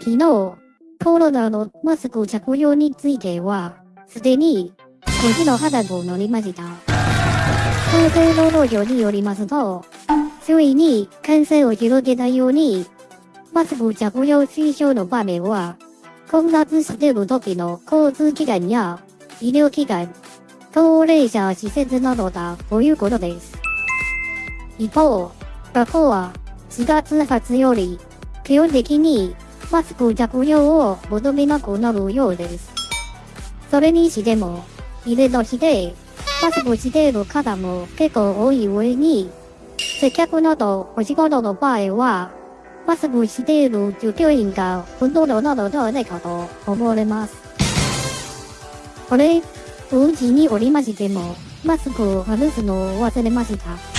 昨日、コロナのマスク着用については、すでに、個人の判断を乗りました。厚生労働省によりますと、周囲に感染を広げないように、マスク着用推奨の場面は、混雑している時の交通機関や医療機関、高齢者施設などだということです。一方、学校は4月発より基本的にマスク着用を求めなくなるようです。それにしても、イベントしてマスクしている方も結構多い上に、接客などお仕事の場合は、マスクしている従業員がほとんどなのではないかと思われます。これ、お家におりましても、マスクを外すのを忘れました。